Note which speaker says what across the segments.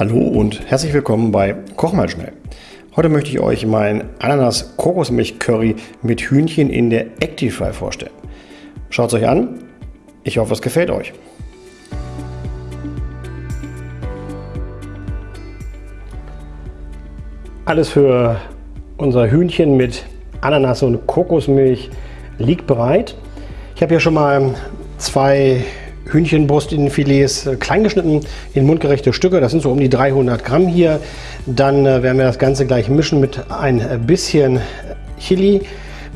Speaker 1: Hallo und herzlich willkommen bei Koch mal schnell. Heute möchte ich euch mein Ananas Kokosmilch Curry mit Hühnchen in der Actifry vorstellen. Schaut es euch an. Ich hoffe, es gefällt euch. Alles für unser Hühnchen mit Ananas und Kokosmilch liegt bereit. Ich habe hier schon mal zwei Hühnchenbrustinnenfilets äh, klein geschnitten in mundgerechte Stücke. Das sind so um die 300 Gramm hier. Dann äh, werden wir das Ganze gleich mischen mit ein bisschen Chili,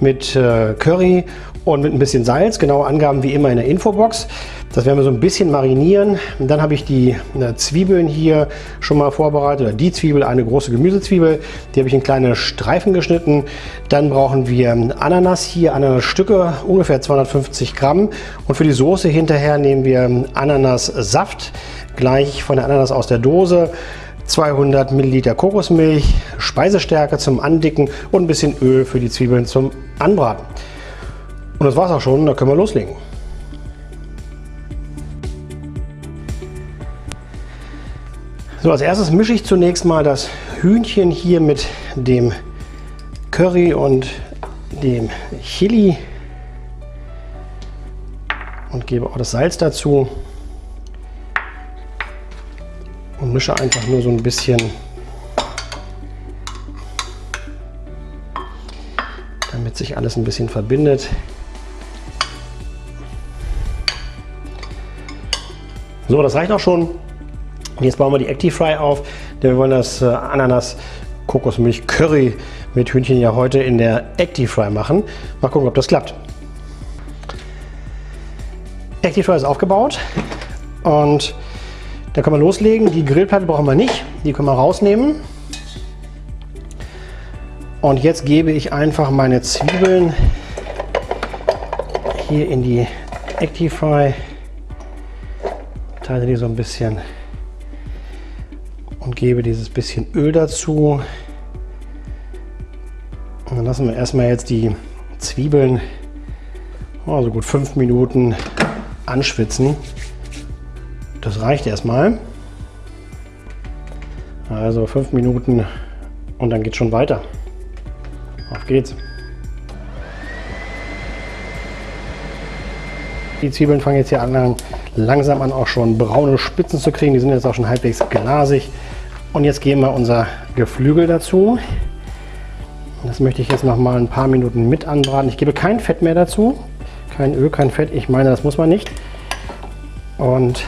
Speaker 1: mit äh, Curry und mit ein bisschen Salz. Genaue Angaben wie immer in der Infobox. Das werden wir so ein bisschen marinieren. Und dann habe ich die äh, Zwiebeln hier schon mal vorbereitet. Oder die Zwiebel, eine große Gemüsezwiebel. Die habe ich in kleine Streifen geschnitten. Dann brauchen wir Ananas hier, Ananasstücke, ungefähr 250 Gramm. Und für die Soße hinterher nehmen wir Ananassaft, gleich von der Ananas aus der Dose. 200 Milliliter Kokosmilch, Speisestärke zum Andicken und ein bisschen Öl für die Zwiebeln zum Anbraten. Und das war's auch schon, da können wir loslegen. So, als erstes mische ich zunächst mal das Hühnchen hier mit dem Curry und dem Chili und gebe auch das Salz dazu und mische einfach nur so ein bisschen damit sich alles ein bisschen verbindet. So, das reicht auch schon. Jetzt bauen wir die Actifry auf, denn wir wollen das äh, Ananas Kokosmilch Curry mit Hühnchen ja heute in der Actifry machen. Mal gucken, ob das klappt. Actifry ist aufgebaut und da können wir loslegen. Die Grillplatte brauchen wir nicht, die können wir rausnehmen. Und jetzt gebe ich einfach meine Zwiebeln hier in die Actifry, teile die so ein bisschen und gebe dieses bisschen Öl dazu. Und dann lassen wir erstmal jetzt die Zwiebeln oh, so gut fünf Minuten anschwitzen. Das reicht erstmal. Also fünf Minuten und dann geht schon weiter. Auf geht's. Die Zwiebeln fangen jetzt hier an, langsam an auch schon braune Spitzen zu kriegen. Die sind jetzt auch schon halbwegs glasig. Und jetzt geben wir unser Geflügel dazu. Das möchte ich jetzt noch mal ein paar Minuten mit anbraten. Ich gebe kein Fett mehr dazu. Kein Öl, kein Fett. Ich meine, das muss man nicht. Und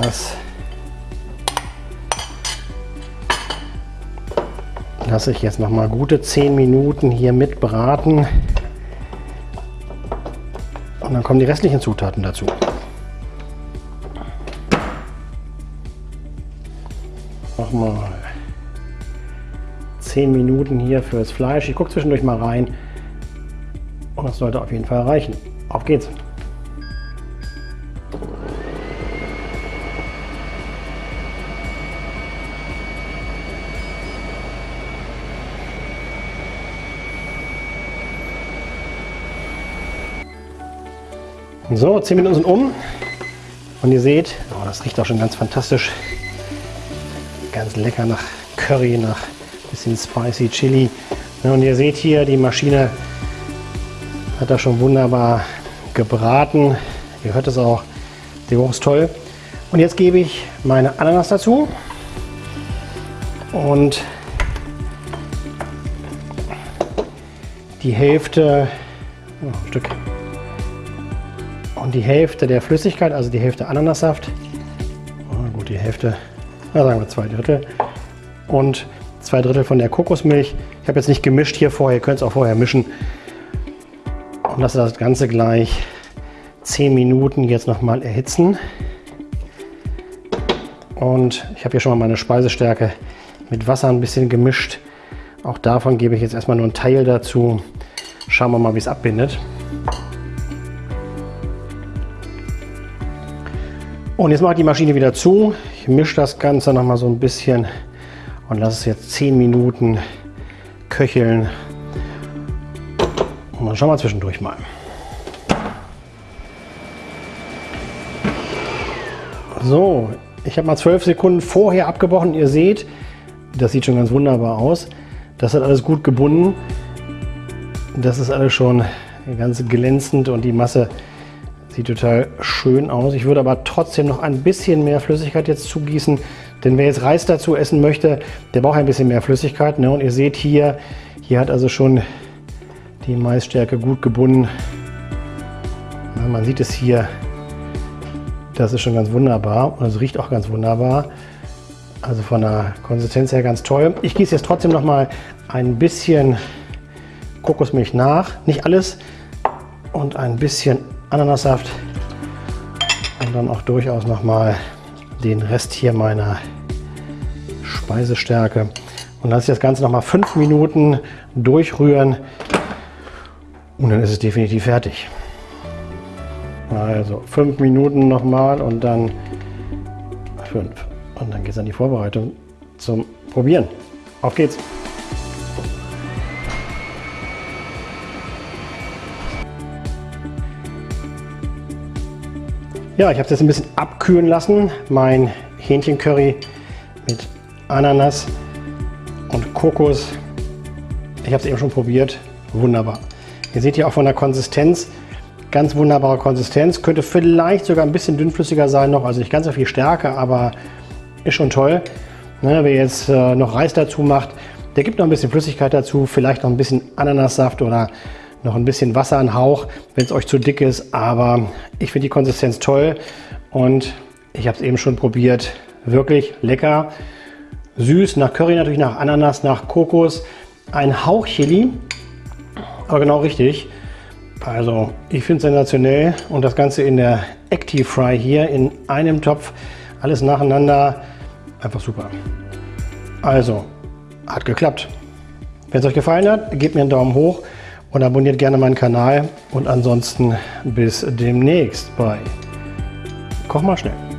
Speaker 1: das lasse ich jetzt noch mal gute 10 Minuten hier mit braten. Und dann kommen die restlichen Zutaten dazu. Nochmal 10 Minuten hier fürs Fleisch. Ich gucke zwischendurch mal rein und das sollte auf jeden Fall reichen. Auf geht's! So, 10 Minuten sind um und ihr seht, oh, das riecht auch schon ganz fantastisch ganz lecker nach Curry, nach bisschen spicy Chili. Und ihr seht hier, die Maschine hat da schon wunderbar gebraten. Ihr hört es auch, der Geruch ist toll. Und jetzt gebe ich meine Ananas dazu und die Hälfte, oh, Stück, und die Hälfte der Flüssigkeit, also die Hälfte Ananassaft, oh, gut, die Hälfte na sagen wir zwei Drittel und zwei Drittel von der Kokosmilch. Ich habe jetzt nicht gemischt hier vorher, ihr könnt es auch vorher mischen und lasse das Ganze gleich 10 Minuten jetzt nochmal erhitzen. Und ich habe hier schon mal meine Speisestärke mit Wasser ein bisschen gemischt. Auch davon gebe ich jetzt erstmal nur einen Teil dazu. Schauen wir mal, wie es abbindet. Und jetzt mache ich die Maschine wieder zu. Ich mische das Ganze noch mal so ein bisschen und lasse es jetzt 10 Minuten köcheln. Und dann schauen wir zwischendurch mal. So, ich habe mal zwölf Sekunden vorher abgebrochen. Ihr seht, das sieht schon ganz wunderbar aus. Das hat alles gut gebunden. Das ist alles schon ganz glänzend und die Masse sieht total schön aus. Ich würde aber trotzdem noch ein bisschen mehr Flüssigkeit jetzt zugießen, denn wer jetzt Reis dazu essen möchte, der braucht ein bisschen mehr Flüssigkeit. Ne? Und ihr seht hier, hier hat also schon die Maisstärke gut gebunden. Na, man sieht es hier, das ist schon ganz wunderbar und es riecht auch ganz wunderbar. Also von der Konsistenz her ganz toll. Ich gieße jetzt trotzdem noch mal ein bisschen Kokosmilch nach. Nicht alles. Und ein bisschen Ananassaft. Und dann auch durchaus noch mal den Rest hier meiner Speisestärke. Und lasse ich das Ganze noch mal fünf Minuten durchrühren. Und dann ist es definitiv fertig. Also fünf Minuten nochmal und dann fünf. Und dann geht es an die Vorbereitung zum Probieren. Auf geht's! Ja, ich habe es jetzt ein bisschen abkühlen lassen. Mein Hähnchencurry mit Ananas und Kokos. Ich habe es eben schon probiert. Wunderbar. Ihr seht hier auch von der Konsistenz, ganz wunderbare Konsistenz. Könnte vielleicht sogar ein bisschen dünnflüssiger sein noch, also nicht ganz so viel Stärke, aber ist schon toll. Ne, wer jetzt äh, noch Reis dazu macht, der gibt noch ein bisschen Flüssigkeit dazu, vielleicht noch ein bisschen Ananassaft oder noch ein bisschen Wasser, ein Hauch, wenn es euch zu dick ist. Aber ich finde die Konsistenz toll und ich habe es eben schon probiert. Wirklich lecker, süß, nach Curry natürlich, nach Ananas, nach Kokos. Ein Hauch Chili, aber genau richtig. Also ich finde es sensationell und das Ganze in der Active Fry hier in einem Topf. Alles nacheinander. Einfach super. Also, hat geklappt. Wenn es euch gefallen hat, gebt mir einen Daumen hoch und abonniert gerne meinen Kanal. Und ansonsten bis demnächst bei Koch mal schnell.